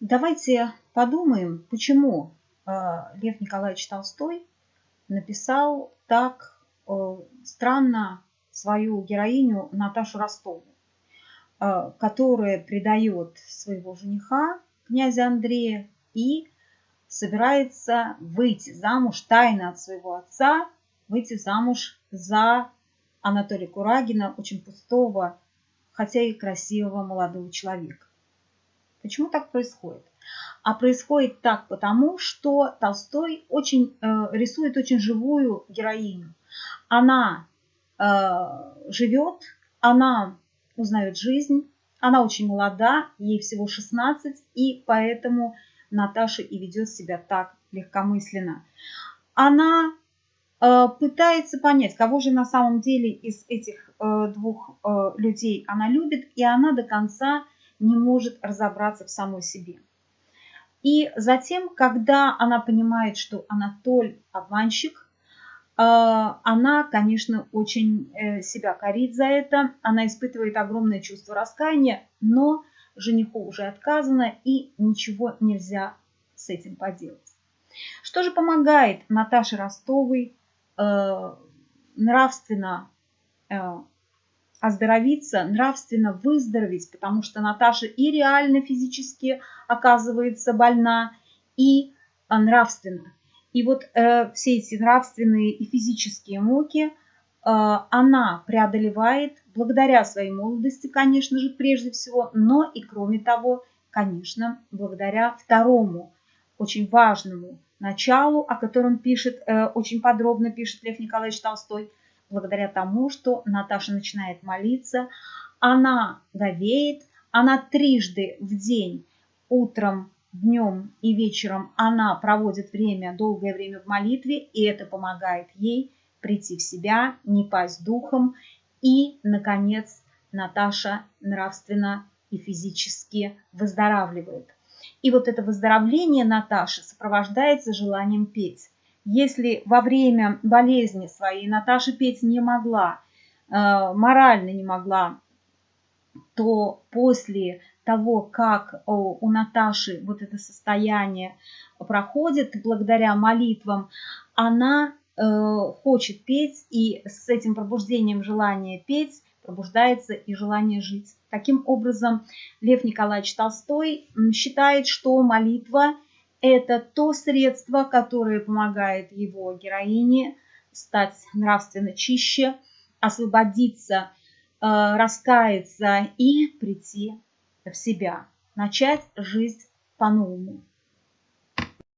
Давайте подумаем, почему э, Лев Николаевич Толстой написал так э, странно свою героиню Наташу Ростову, э, которая предает своего жениха, князя Андрея, и собирается выйти замуж тайно от своего отца, выйти замуж за Анатолия Курагина, очень пустого, хотя и красивого молодого человека. Почему так происходит? А происходит так потому, что Толстой очень, э, рисует очень живую героиню. Она э, живет, она узнает жизнь, она очень молода, ей всего 16, и поэтому Наташа и ведет себя так легкомысленно. Она э, пытается понять, кого же на самом деле из этих э, двух э, людей она любит, и она до конца не может разобраться в самой себе. И затем, когда она понимает, что Анатоль обманщик, э, она, конечно, очень э, себя корит за это, она испытывает огромное чувство раскаяния, но жениху уже отказано и ничего нельзя с этим поделать. Что же помогает Наташе Ростовой э, нравственно оздоровиться, нравственно выздороветь, потому что Наташа и реально физически оказывается больна, и нравственно. И вот э, все эти нравственные и физические муки э, она преодолевает благодаря своей молодости, конечно же, прежде всего, но и кроме того, конечно, благодаря второму очень важному началу, о котором пишет, э, очень подробно пишет Лев Николаевич Толстой – благодаря тому, что Наташа начинает молиться, она говеет, она трижды в день, утром, днем и вечером, она проводит время, долгое время в молитве, и это помогает ей прийти в себя, не пасть духом, и, наконец, Наташа нравственно и физически выздоравливает. И вот это выздоровление Наташи сопровождается желанием петь. Если во время болезни своей Наташа петь не могла, э, морально не могла, то после того, как у Наташи вот это состояние проходит, благодаря молитвам, она э, хочет петь, и с этим пробуждением желания петь пробуждается и желание жить. Таким образом, Лев Николаевич Толстой считает, что молитва – это то средство, которое помогает его героине стать нравственно чище, освободиться, э, раскаяться и прийти в себя, начать жизнь по-новому.